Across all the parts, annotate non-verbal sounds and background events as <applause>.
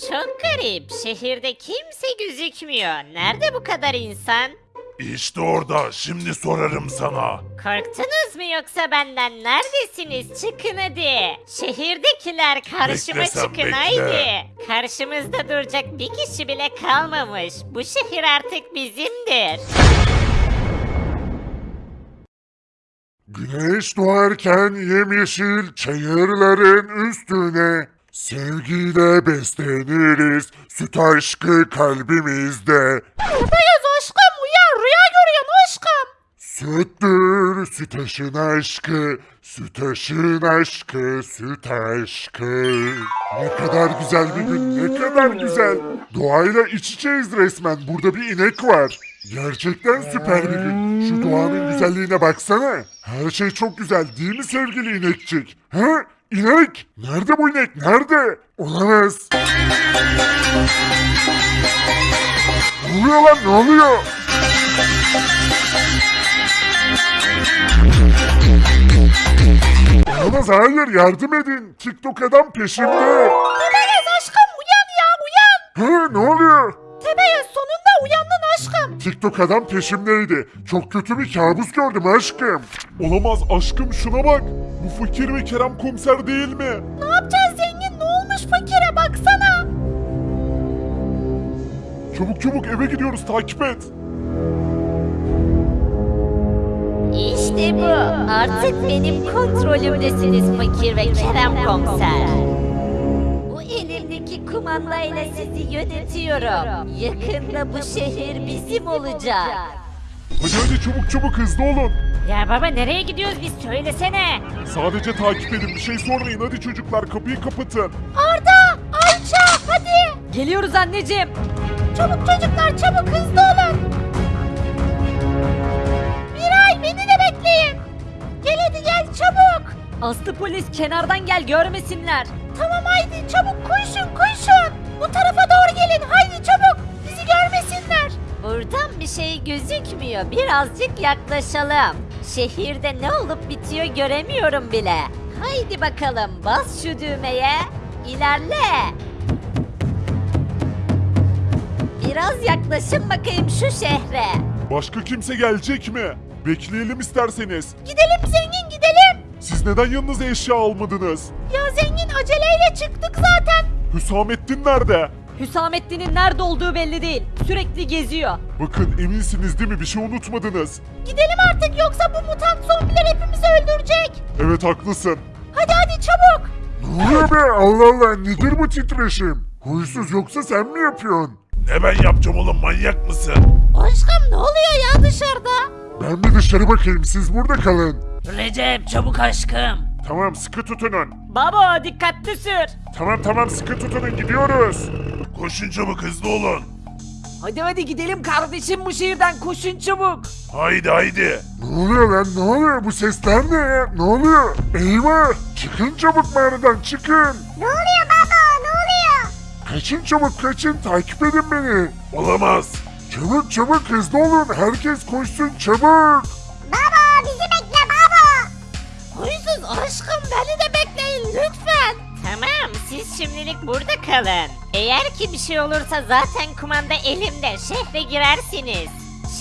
Çok garip. Şehirde kimse gözükmüyor. Nerede bu kadar insan? İşte orada. Şimdi sorarım sana. Korktunuz mu yoksa benden? Neredesiniz? Çıkın hadi. Şehirdekiler karşıma Bekle sen, çıkın bekle. haydi. Karşımızda duracak bir kişi bile kalmamış. Bu şehir artık bizimdir. Güneş doğarken yemyeşil çayırların üstüne Sevgiyle besleniriz süt aşkı kalbimizde. Beyaz aşkım uyan rüya görüyorsun aşkım. Süttür sütaşın aşkı Sütaşın aşkı süt aşkı. Ne kadar güzel bir gün ne kadar güzel. Doğayla iç içeyiz resmen burada bir inek var. Gerçekten süper bir gün. Şu doğanın güzelliğine baksana. Her şey çok güzel değil mi sevgili inekçik? He? İnek? Nerede bu inek? Nerede? Olamaz. Ne oluyor lan? Ne oluyor? Olamaz hayır yardım edin. TikTok adam peşimde. Tebeyaz aşkım uyan ya uyan. He ne oluyor? Uyandın aşkım. TikTok adam peşimdeydi. Çok kötü bir kabus gördüm aşkım. Olamaz aşkım şuna bak. Bu fakir ve Kerem komiser değil mi? Ne yapacağız zengin ne olmuş fakire baksana. Çabuk çabuk eve gidiyoruz takip et. İşte bu. Artık benim kontrolümdesiniz fakir ve Kerem komiser. Elimdeki kumandayla sizi yönetiyorum. Yakında bu şehir bizim olacak. Hadi hadi çabuk çabuk hızlı olun. Ya baba nereye gidiyoruz biz söylesene. Sadece takip edin bir şey sormayın hadi çocuklar kapıyı kapatın. Arda, Ayça hadi. Geliyoruz anneciğim. Çabuk çocuklar çabuk hızlı olun. Miray beni de bekleyin. Gel hadi gel çabuk. Aslı polis kenardan gel görmesinler. Tamam haydi çabuk koşun koşun. Bu tarafa doğru gelin haydi çabuk. Bizi görmesinler. Buradan bir şey gözükmüyor. Birazcık yaklaşalım. Şehirde ne olup bitiyor göremiyorum bile. Haydi bakalım bas şu düğmeye. İlerle. Biraz yaklaşın bakayım şu şehre. Başka kimse gelecek mi? Bekleyelim isterseniz. Gidelim zengin gidelim. Siz neden yanınıza eşya almadınız? Ya zengin aceleyle çıktık zaten. Hüsamettin nerede? Hüsamettin'in nerede olduğu belli değil. Sürekli geziyor. Bakın eminsiniz değil mi bir şey unutmadınız. Gidelim artık yoksa bu mutant zombiler hepimizi öldürecek. Evet haklısın. Hadi hadi çabuk. Ne oluyor be? Allah Allah nedir bu titreşim? Huysuz yoksa sen mi yapıyorsun? Ne ben yapacağım oğlum manyak mısın? Aşkım ne oluyor ya dışarıda? Ben bir dışarı bakayım siz burada kalın. Recep çabuk aşkım. Tamam sıkı tutunun. Baba dikkatli sür. Tamam tamam sıkı tutunun gidiyoruz. Koşun çabuk hızlı olun. Hadi hadi gidelim kardeşim bu şehirden koşun çabuk. Haydi haydi. Ne oluyor lan ne oluyor bu sesler ne ya? Ne oluyor? Eyvah! Çıkın çabuk mağaradan çıkın. Ne oluyor baba ne oluyor? Kaçın çabuk kaçın takip edin beni. Olamaz. Çabuk çabuk hızlı olun herkes koşsun çabuk. Baba bizi bekle baba. Huysuz aşkım beni de bekleyin lütfen. Tamam siz şimdilik burada kalın. Eğer ki bir şey olursa zaten kumanda elimde şehre girersiniz.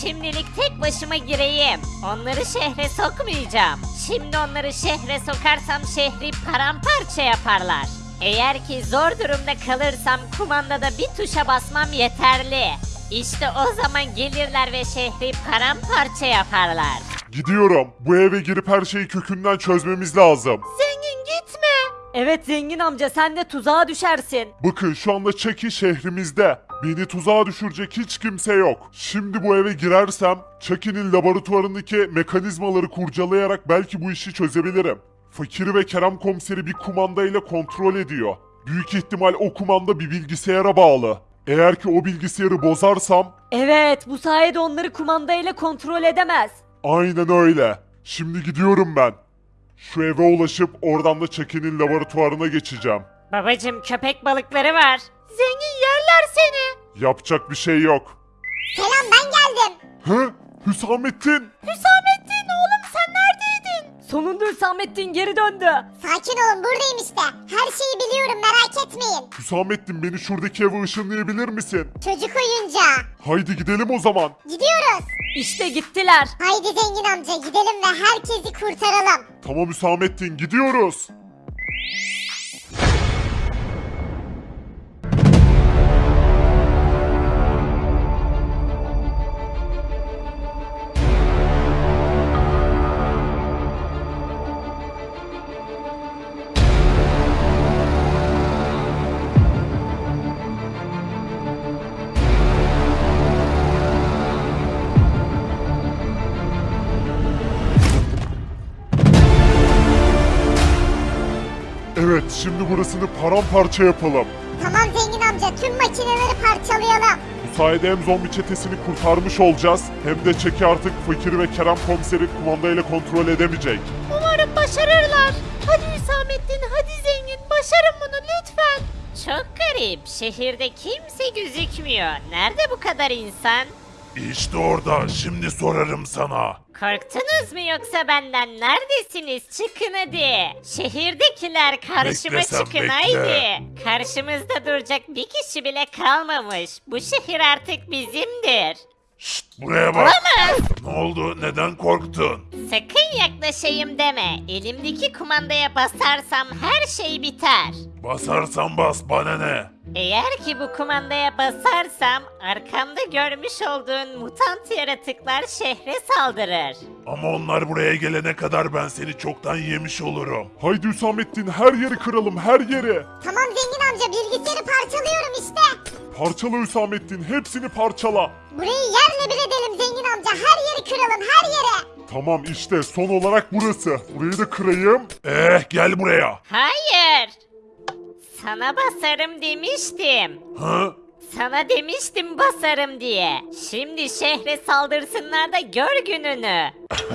Şimdilik tek başıma gireyim. Onları şehre sokmayacağım. Şimdi onları şehre sokarsam şehri paramparça yaparlar. Eğer ki zor durumda kalırsam kumandada bir tuşa basmam yeterli. İşte o zaman gelirler ve şehri paramparça yaparlar. Gidiyorum. Bu eve girip her şeyi kökünden çözmemiz lazım. Zengin gitme. Evet zengin amca sen de tuzağa düşersin. Bakın şu anda Chucky şehrimizde. Beni tuzağa düşürecek hiç kimse yok. Şimdi bu eve girersem Chucky'nin laboratuvarındaki mekanizmaları kurcalayarak belki bu işi çözebilirim. Fakiri ve Kerem komiseri bir kumandayla kontrol ediyor. Büyük ihtimal o kumanda bir bilgisayara bağlı. Eğer ki o bilgisayarı bozarsam Evet bu sayede onları kumandayla kontrol edemez. aynen öyle. Şimdi gidiyorum ben. Şu eve ulaşıp oradan da Chucky'nin laboratuvarına geçeceğim. Babacım köpek balıkları var. Zengin yerler seni. Yapacak bir şey yok. Selam ben geldim. Hı? Hüsamettin! Neredeydin? Sonunda Hüsamettin geri döndü. Sakin olun buradayım işte. Her şeyi biliyorum merak etmeyin. Hüsamettin beni şuradaki eve ışınlayabilir misin? Çocuk oyuncağı. Haydi gidelim o zaman. Gidiyoruz. İşte gittiler. Haydi zengin amca gidelim ve herkesi kurtaralım. Tamam Hüsamettin gidiyoruz. Şimdi burasını paramparça yapalım. Tamam zengin amca tüm makineleri parçalayalım. Bu sayede hem zombi çetesini kurtarmış olacağız hem de Çeki artık Fakir ve Kerem komiseri kumandayla kontrol edemeyecek. Umarım başarırlar. Hadi Hüsamettin hadi zengin başarın bunu lütfen. Çok garip. Şehirde kimse gözükmüyor. Nerede bu kadar insan? İşte orada şimdi sorarım sana. Korktunuz mu yoksa benden? Neredesiniz? Çıkın hadi. Şehirdekiler karşıma Bekle sen, çıkın bekle. haydi. Karşımızda duracak bir kişi bile kalmamış. Bu şehir artık bizimdir. Şşt buraya bak. Olamaz. Ne oldu neden korktun? Sakın yaklaşayım deme. Elimdeki kumandaya basarsam her şey biter. Basarsan bas bana ne? Eğer ki bu kumandaya basarsam arkamda görmüş olduğun mutant yaratıklar şehre saldırır. Ama onlar buraya gelene kadar ben seni çoktan yemiş olurum. Haydi Hüsamettin her yeri kıralım her yeri. Tamam zengin amca bilgisayarı parçalıyorum işte. Parçala Hüsamettin hepsini parçala. Burayı yerle bir edelim zengin amca. Her yeri kıralım her yere. Tamam işte son olarak burası. Burayı da kırayım. Eh gel buraya. Hayır. Sana basarım demiştim. Ha? Sana demiştim basarım diye. Şimdi şehre saldırsınlar da gör gününü. <laughs>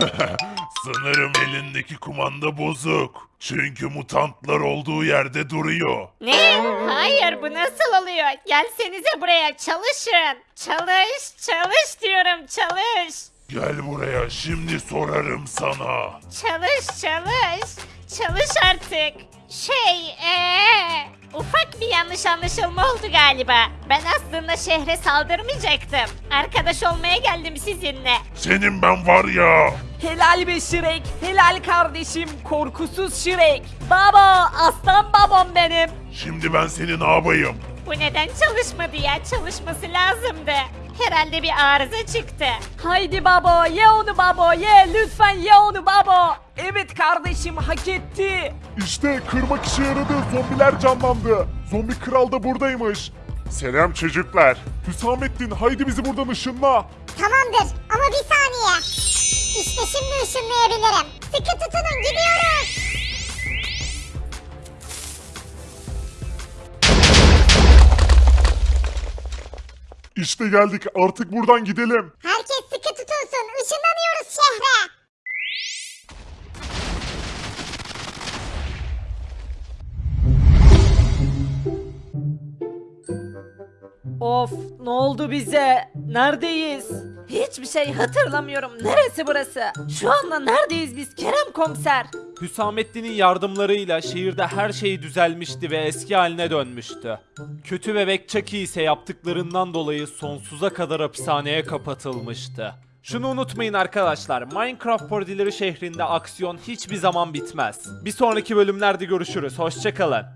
Sanırım elindeki kumanda bozuk. Çünkü mutantlar olduğu yerde duruyor. Ne? Hayır bu nasıl oluyor? Gelsenize buraya çalışın. Çalış, çalış diyorum çalış. Gel buraya şimdi sorarım sana. Çalış, çalış. Çalış artık. Şey, ee, ufak bir yanlış anlaşılma oldu galiba. Ben aslında şehre saldırmayacaktım. Arkadaş olmaya geldim sizinle. Senin ben var ya. Helal be Şirek. Helal kardeşim. Korkusuz Şirek. Baba aslan babam benim. Şimdi ben seni ne yapayım? Bu neden çalışmadı ya? Çalışması lazımdı. Herhalde bir arıza çıktı. Haydi baba ye onu baba ye lütfen ye onu baba. Evet kardeşim hak etti. İşte kırmak işe yaradı. Zombiler canlandı. Zombi kral da buradaymış. Selam çocuklar. Hüsamettin haydi bizi buradan ışınla. Tamamdır ama bir saniye. İşte şimdi ışınlayabilirim. Sıkı tutunun gidiyoruz. İşte geldik artık buradan gidelim. Herkes sıkı tutunsun. Işınlanıyoruz şehre. Of ne oldu bize? Neredeyiz? Hiçbir şey hatırlamıyorum. Neresi burası? Şu anda neredeyiz biz Kerem komiser? Hüsamettin'in yardımlarıyla şehirde her şey düzelmişti ve eski haline dönmüştü. Kötü bebek Chucky ise yaptıklarından dolayı sonsuza kadar hapishaneye kapatılmıştı. Şunu unutmayın arkadaşlar, Minecraft parodileri şehrinde aksiyon hiçbir zaman bitmez. Bir sonraki bölümlerde görüşürüz, hoşçakalın.